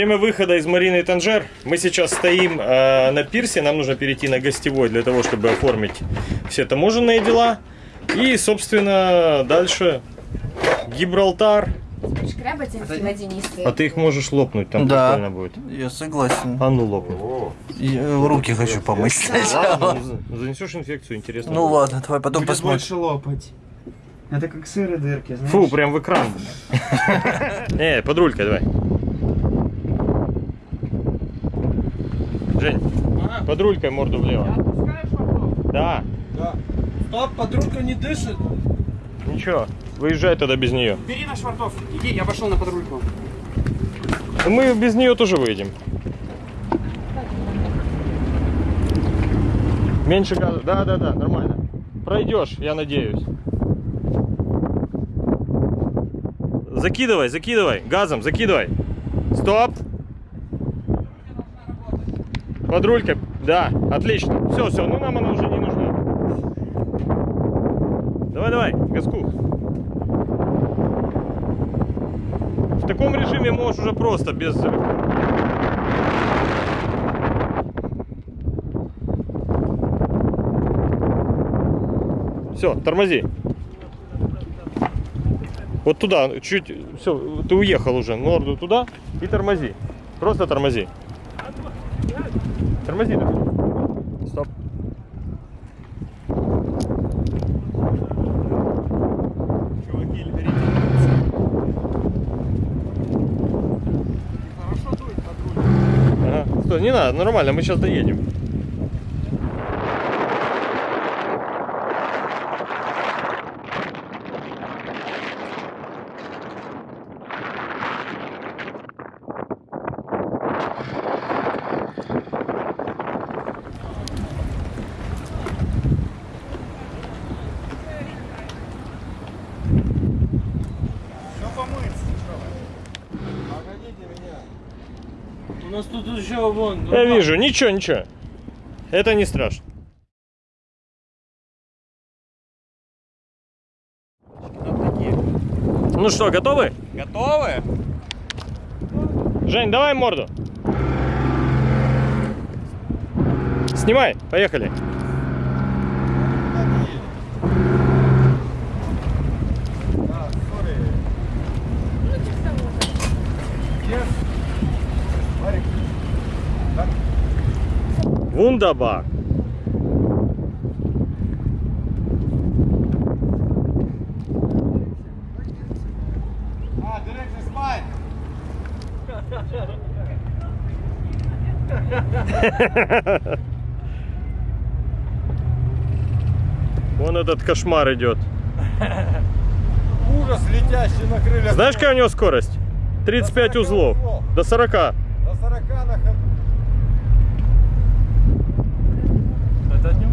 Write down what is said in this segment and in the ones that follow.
время выхода из Марины Танжер. Мы сейчас стоим э, на пирсе, нам нужно перейти на гостевой для того, чтобы оформить все таможенные дела. И, собственно, дальше Гибралтар. А ты их можешь лопнуть, там Да. прикольно будет. Я согласен. А ну лопнуть. Я руки хочу помыть сначала. Ну, Занесешь инфекцию, интересно. Ну будет. ладно, давай потом Будет посмотрим. больше лопать. Это как сыры дырки, знаешь? Фу, прям в экран. Не, под рулькой давай. Жень, под рулькой морду влево. Да, Да. Стоп, подружка не дышит. ничего. Выезжай тогда без нее. Бери на швартов. Иди, я пошел на подрульку. Ну, Мы без нее тоже выедем. Меньше газа. Да, да, да, нормально. Пройдешь, я надеюсь. Закидывай, закидывай. Газом, закидывай. Стоп. Под рулькой. Да, отлично. Все, все, ну нам она уже не нужна. Давай, давай, газку. В таком режиме можешь уже просто без... Все, тормози. Вот туда, чуть, все, ты уехал уже, морду туда и тормози. Просто тормози. Тормози. да. Стоп. Чуваки, Ага. Стой, не надо, нормально, мы сейчас доедем. У нас тут еще вон. Я вижу, ничего, ничего. Это не страшно. Ну что, готовы? Готовы? Жень, давай морду. Снимай, поехали. Вундербар. Вон этот кошмар идет. Ужас, летящий на крыльях. Знаешь, какая у него скорость? 35 узлов. До 40. До 40 на ходу. Это от него?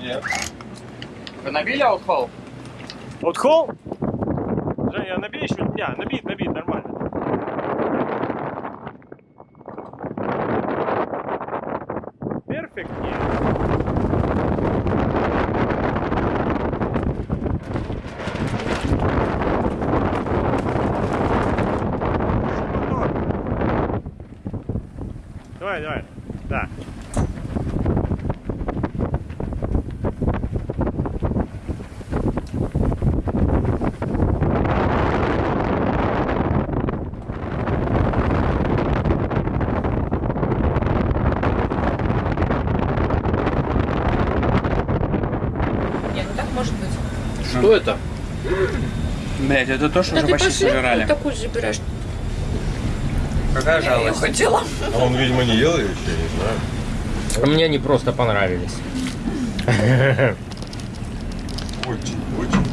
Не, наверное. Вы набили аутхол? Вот холл? Женя, набей еще. Не, набит, набит, нормально. Перфект. Давай, давай. Да. Нет, ну так может быть. Что это? Блять, это то, что Да уже ты почти пошли, вот такую же берешь. Какая Я жалость. хотела. А он, видимо, не ел ее еще, не знаю. Мне они просто понравились. Очень, очень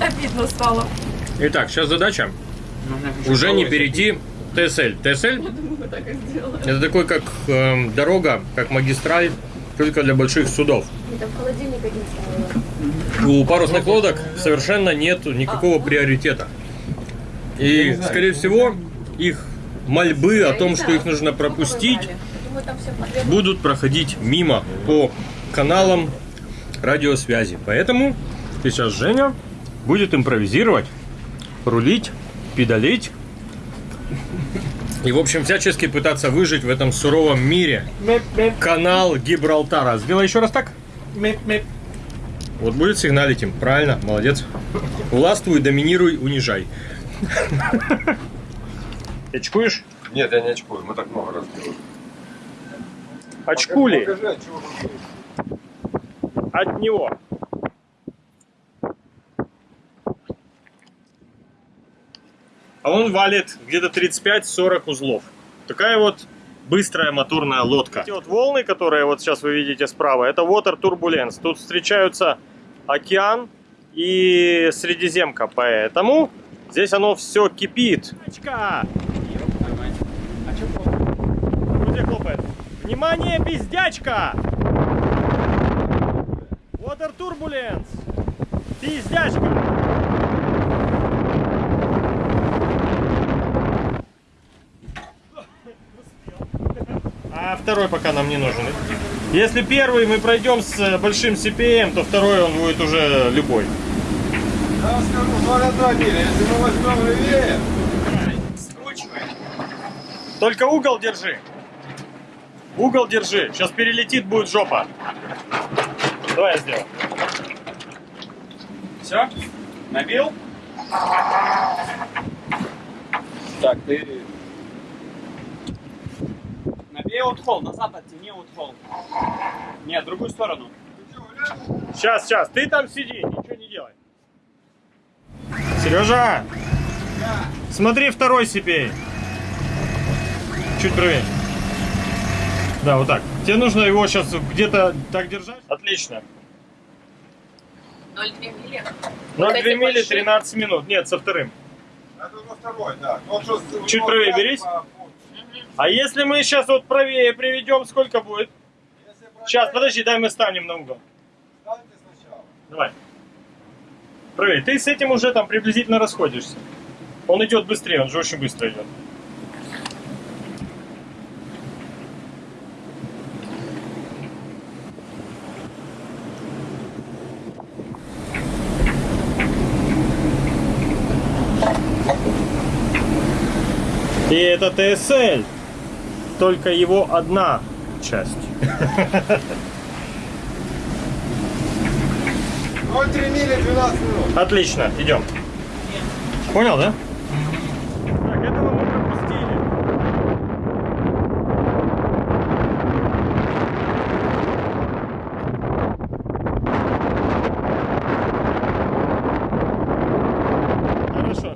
Обидно стало. Итак, сейчас задача уже не перейти ТСЛ. ТСЛ это такой как эм, дорога, как магистраль, только для больших судов. У парусных лодок совершенно нет никакого приоритета. И, скорее всего, их мольбы о том, что их нужно пропустить, потребуется. будут проходить мимо по каналам радиосвязи. Поэтому сейчас Женя будет импровизировать, рулить, педалить и, в общем, всячески пытаться выжить в этом суровом мире. Канал Гибралтара. Сделай еще раз так. Вот будет сигналить им. Правильно, молодец. Властвуй, доминируй, унижай. Очкуешь? Нет, я не очкую, мы так много раз делали. Очкули Покажи, от него. А он валит где-то 35-40 узлов. Такая вот быстрая моторная лодка. Эти вот волны, которые вот сейчас вы видите справа, это water turbulence. Тут встречаются океан и Средиземка, поэтому здесь оно все кипит. Очка! Где? Внимание, пиздячка! Water Turbulence! Пиздячка! А второй пока нам не нужен. Если первый мы пройдем с э, большим CPM, то второй он будет уже любой. Я вам скажу, 0,2 мили, если мы возьмем левее, Только угол держи. Угол держи. Сейчас перелетит, будет жопа. Давай я сделаю. Все? Набил? Так, ты... Набей вот холл, назад оттяни вот холл. Нет, в другую сторону. Сейчас, сейчас. Ты там сиди, ничего не делай. Сережа! Смотри второй CPA. Чуть правее. Да, вот так. Тебе нужно его сейчас где-то так держать? Отлично. 0,2 мили. 0,2 эти мили большие? 13 минут. Нет, со вторым. это во второй, да. Ну, что, Чуть правее берись. по- А если мы сейчас вот правее приведем, сколько будет? Брать Сейчас, подожди, дай мы станем на угол. сначала. Давай. Правее. Ты с этим уже там приблизительно расходишься. Он идет быстрее, он же очень быстро идет. И это ТСЛ. Только его одна часть. 0,3 мили 12 минут. Отлично, идем. Понял, да? Так, этого мы пропустили. Хорошо.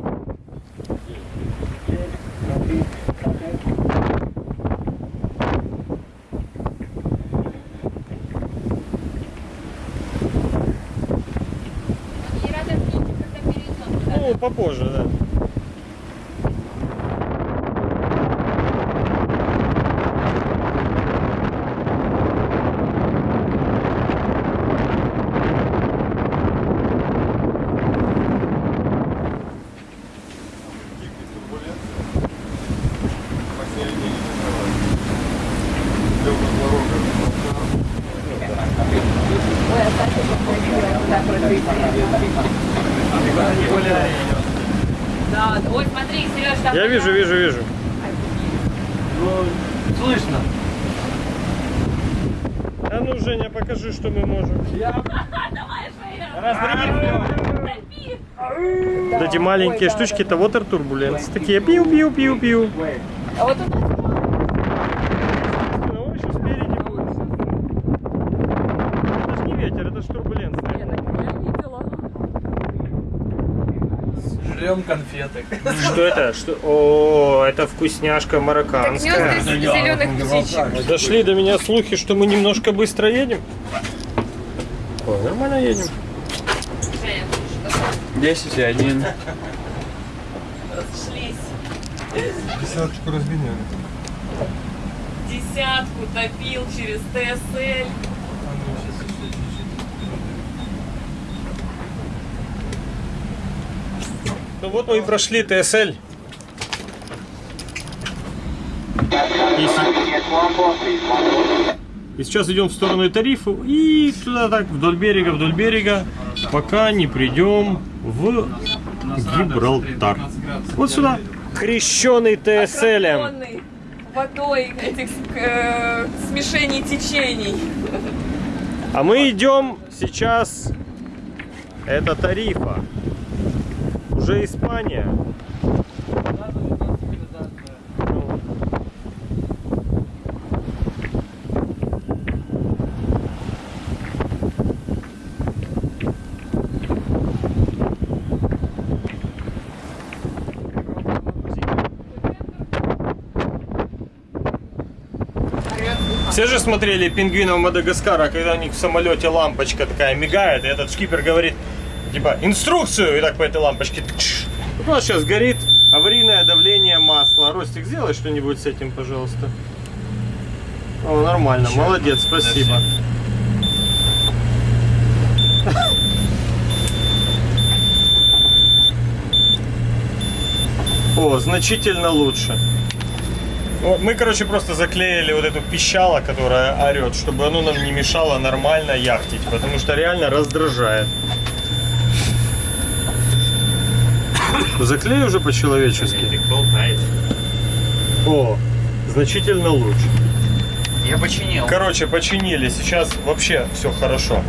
И рада видеть, когда перейдем. Ну, попозже, да. Посередине. Для кислорода. Ой, а Саша вот так вот Да, ой, смотри, Сереж, там... Я вижу, вижу, вижу. Слышно. А ну, Женя, покажи, что мы можем. Вот эти маленькие штучки, это water turbulence. Такие пиу-пиу-пиу-пиу. А вот у нас Ну, еще спереди будет. Это ж не ветер, это ж турбуленция. я видела. Берем конфеты. Что это? Что? О, это вкусняшка марокканская. зеленых. Дошли до меня слухи, что мы немножко быстро едем. Нормально едем. 10 и 1. Шлись. Десяточку разменяли. Десятку топил через ТСЛ. Ну вот мы и прошли ТСЛ. И, сейчас идем в сторону тарифа и туда так вдоль берега, вдоль берега, пока не придем в Гибралтар. Вот сюда. Крещеный ТСЛем. Окружённый водой этих э, смешений течений. А мы идем сейчас. Это тарифа. Уже Испания. Все же смотрели пингвинов Мадагаскара, когда у них в самолете лампочка такая мигает, и этот шкипер говорит, типа, инструкцию, и так по этой лампочке. Вот у нас сейчас горит аварийное давление масла. Ростик, сделай что-нибудь с этим, пожалуйста. О, нормально, молодец, спасибо. О, значительно лучше. Вот, Мы, короче, просто заклеили вот эту пищало, которая орет, чтобы оно нам не мешало нормально яхтить, потому что реально раздражает. Заклей уже по-человечески. О, значительно лучше. Я починил. Короче, починили. Сейчас вообще все хорошо.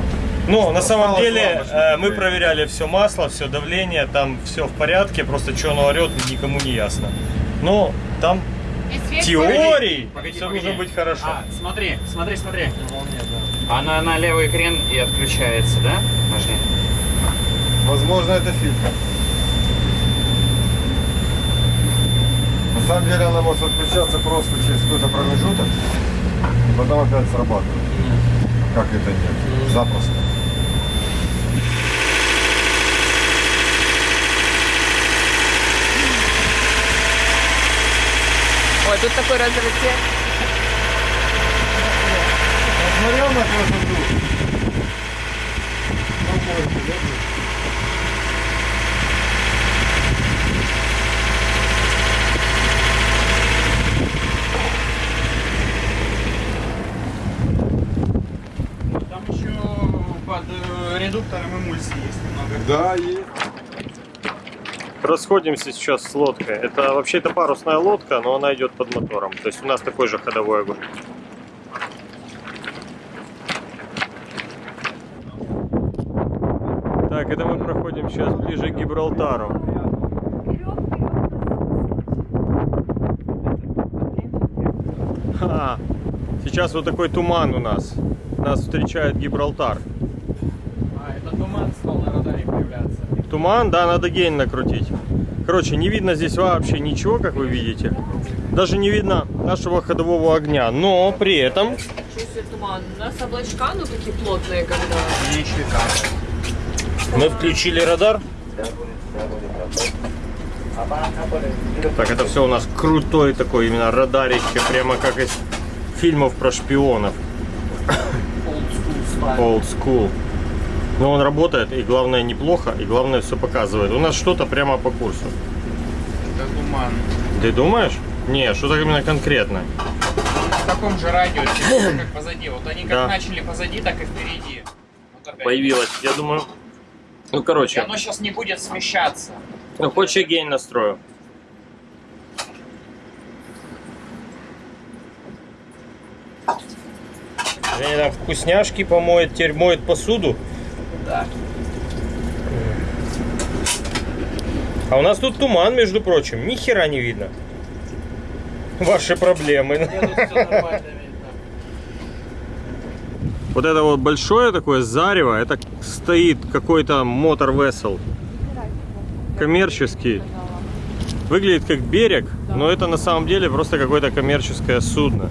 Ну, на самом Осталось деле, э, мы проверяли все масло, все давление, там все в порядке, просто что оно орет, никому не ясно. Но там в теории Погоди, все погоди. должно быть хорошо. А, смотри, смотри, смотри. Она на левый крен и отключается, да? Нажми. Возможно, это фильтр. На самом деле она может отключаться просто через какой-то промежуток, и потом опять срабатывает. Как это нет? Запросто. Ой, тут такой разрытие. Смотрел на красоту? Редуктором эмульсии есть немного. Да, есть. Расходимся сейчас с лодкой. Это вообще это парусная лодка, но она идет под мотором. То есть у нас такой же ходовой огонь. Так, это мы проходим сейчас ближе к Гибралтару. Ха, Сейчас вот такой туман у нас. Нас встречает Гибралтар. А, это туман стал на радаре появляться. Туман, да, надо гейн накрутить. Короче, не видно здесь вообще ничего, как вы видите. Даже не видно нашего ходового огня. Но при этом... Туман. У нас облачка, ну такие плотные, когда. Как. Мы включили радар. Так, это все у нас крутой такой именно радарище, прямо как из фильмов про шпионов. Old school. Но он работает, и главное неплохо, и главное все показывает. У нас что-то прямо по курсу. Это туман. Ты думаешь? Не, что-то именно конкретно. В таком же радиусе, как позади. Вот они как Да. начали позади, так и впереди. Вот опять. Появилось, я думаю. Ну, И короче, оно сейчас не будет смещаться. ну, хочешь я гейн настрою? Они там вкусняшки помоет, теперь моет посуду. А у нас тут туман, между прочим, ни хера не видно. Ваши проблемы. Вот это вот большое такое зарево, это стоит какой-то мотор весел. коммерческий. Выглядит как берег, но это на самом деле просто какое-то коммерческое судно.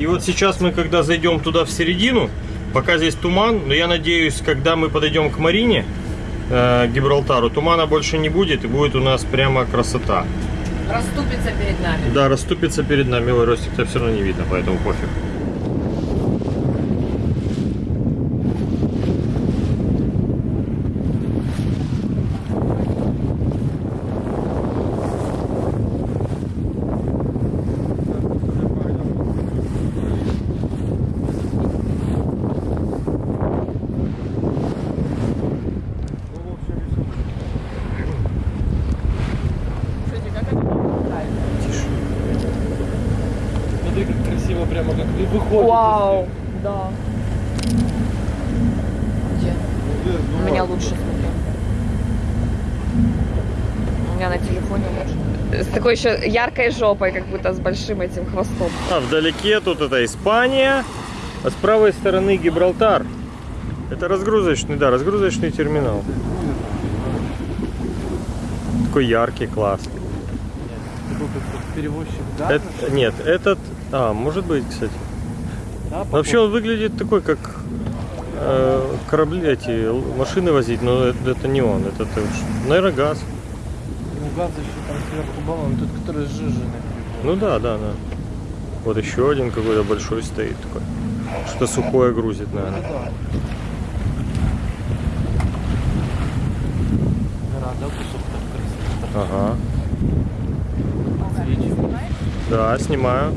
И вот сейчас мы, когда зайдем туда в середину, пока здесь туман, но я надеюсь, когда мы подойдем к Марине, э, Гибралтару, тумана больше не будет, и будет у нас прямо красота. Расступится перед нами. Да, расступится перед нами. Ой, Ростик-то все равно не видно, поэтому пофиг. Слушайте, как это мне нравится. Смотри, как красиво прямо как ты выходишь. Вау, да. Где? У меня лучше смотрю. У меня на телефоне лучше. С такой еще яркой жопой, как будто с большим этим хвостом. А, вдалеке тут это Испания, а с правой стороны Гибралтар. Это разгрузочный, да, разгрузочный терминал. Такой яркий, класс. Такой как перевозчик, да? Это- нет, этот... А, может быть, кстати. Да, вообще он выглядит такой, как э, корабли, эти машины возить, но это, это не он, это, это наверное, газ. Ну, газ еще там сверху баллон, тот, который сжиженный. Ну да, да, да. Вот еще один какой-то большой стоит такой. Что сухое грузит, наверное. Да. Да. Ага. Да, снимаю.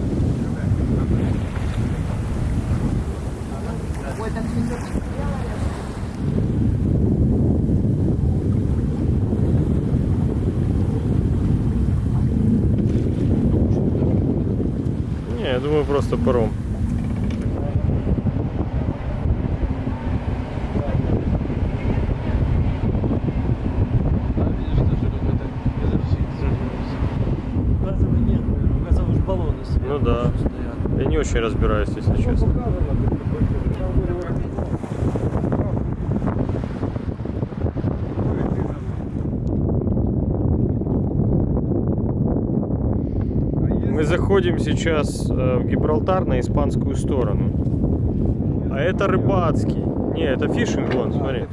Ой, так все Не, я думаю, просто паром. А, видишь, тоже какой-то газовщик загрузился. Газовый нет, наверное, газовые ж баллоны сверху Ну да. Я не очень разбираюсь, если честно. Мы заходим сейчас э, в Гибралтар на испанскую сторону. А это рыбацкий. Не, это фишинг, вон, смотри.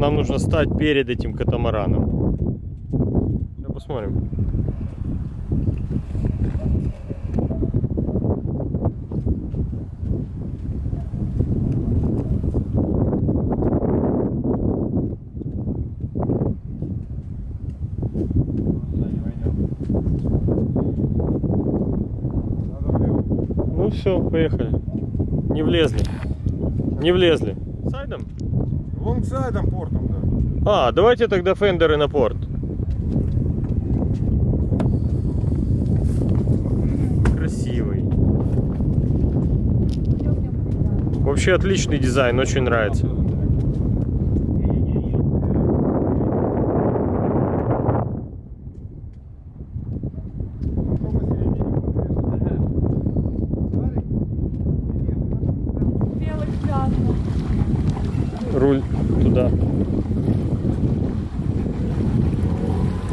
Нам нужно стать перед этим катамараном. Посмотрим. Ну все, поехали. Не влезли. Не влезли. Сайдом? Лонгсайдом портом, да. А, давайте тогда фендеры на порт. Вообще отличный дизайн, очень нравится. Руль туда.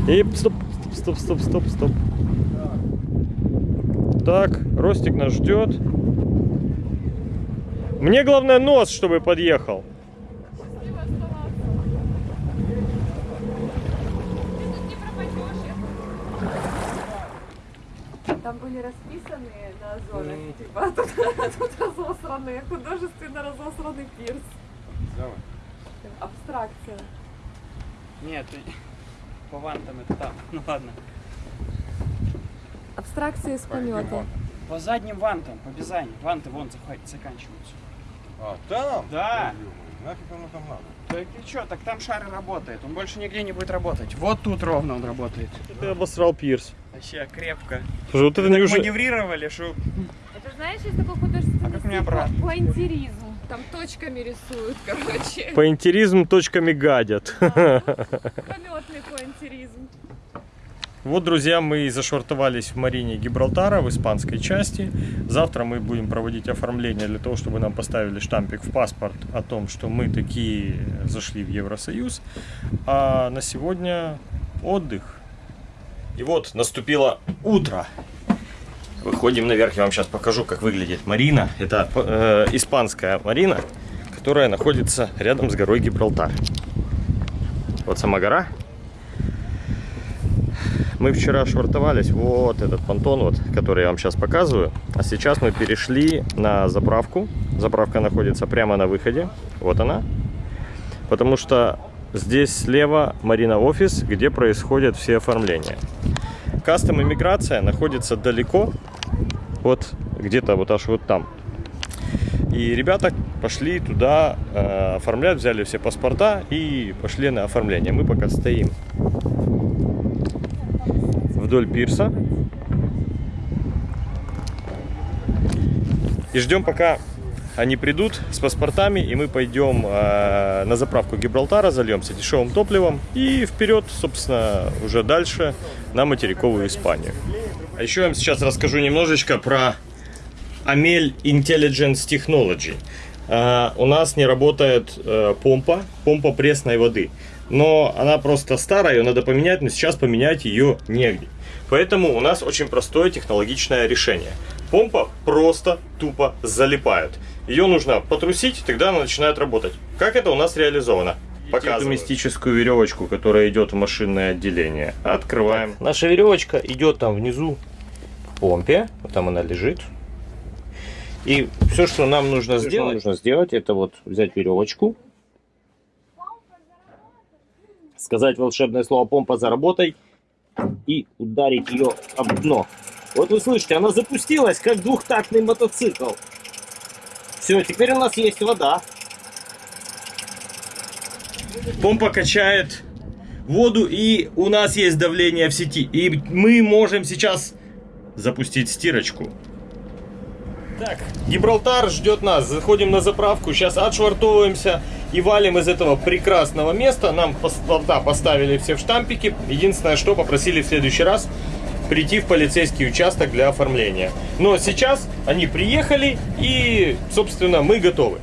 И стоп, стоп, стоп, стоп, стоп. Так, Ростик нас ждет. Мне главное нос, чтобы подъехал. Там были расписаны на зонах, типа, а тут, а тут разосранные, художественно разосранный пирс. Абстракция. Нет, по вантам это там. Ну ладно. Абстракция из полета. По задним вантам, по Бизани. Ванты вон заканчиваются. А, там? Да. Нафиг оно там надо? Так и что, так там шар работает. Он больше нигде не будет работать. Вот тут ровно он работает. Ты обосрал пирс. Вообще крепко. Слушай, вот это Так неужели... маневрировали, что... Это знаешь, есть такой художественный мне обратно. Поинтеризм. Там точками рисуют, короче. Поинтеризм точками гадят. Полетный поинтеризм. Вот, друзья, мы зашвартовались в Марине Гибралтара в испанской части. Завтра мы будем проводить оформление для того, чтобы нам поставили штампик в паспорт о том, что мы такие зашли в Евросоюз. А на сегодня отдых. И вот наступило утро. Выходим наверх, я вам сейчас покажу, как выглядит Марина. Это э, испанская Марина, которая находится рядом с горой Гибралтар. Вот сама гора. Мы вчера швартовались, вот этот понтон, вот, который я вам сейчас показываю. А сейчас мы перешли на заправку. Заправка находится прямо на выходе. Вот она. Потому что здесь слева Марина офис, где происходят все оформления. Кастом иммиграция находится далеко, вот где-то вот аж вот там. И ребята пошли туда э, оформлять, взяли все паспорта и пошли на оформление. Мы пока стоим вдоль пирса. И ждем, пока они придут с паспортами, и мы пойдем э, на заправку Гибралтара, зальемся дешевым топливом и вперед, собственно, уже дальше на материковую Испанию. А еще я вам сейчас расскажу немножечко про Amel Intelligence Technology. Э, у нас не работает э, помпа, помпа пресной воды. Но она просто старая, ее надо поменять, но сейчас поменять ее негде. Поэтому у нас очень простое технологичное решение. Помпа просто тупо залипает. Ее нужно потрусить, тогда она начинает работать. Как это у нас реализовано? Показываю. мистическую веревочку, которая идет в машинное отделение. Открываем. Наша веревочка идет там внизу в помпе. Вот там она лежит. И все, что нам нужно сделать, нужно сделать, это вот взять веревочку, сказать волшебное слово помпа заработай и ударить ее об дно. Вот вы слышите, она запустилась, как двухтактный мотоцикл. Все, теперь у нас есть вода. Помпа качает воду, и у нас есть давление в сети. И мы можем сейчас запустить стирочку. Так, Гибралтар ждет нас. Заходим на заправку, сейчас отшвартовываемся и валим из этого прекрасного места. Нам паспорта поставили все в штампики. Единственное, что попросили в следующий раз прийти в полицейский участок для оформления. Но сейчас они приехали и, собственно, мы готовы.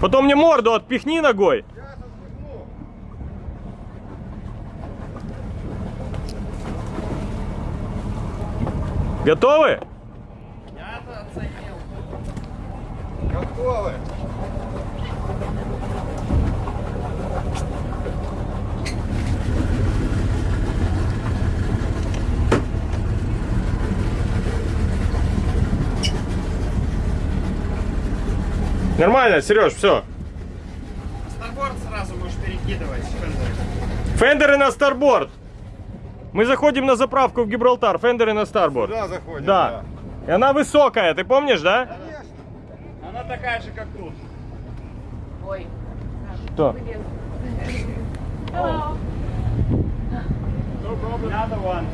Потом мне морду отпихни ногой. Готовы? Готовы. Нормально, Сереж, все. Старборд сразу можешь перекидывать. Фендеры на старборд. Мы заходим на заправку в Гибралтар. Фендеры на старборд. Сюда заходим. Да. И она высокая, ты помнишь, да? Она такая же, как тут. Ой. Что? Hello. No problem. Another one.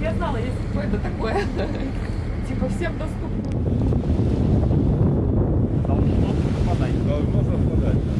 Я знала, есть какое-то такое. типа всем доступно. Должно совпадать. Должно совпадать.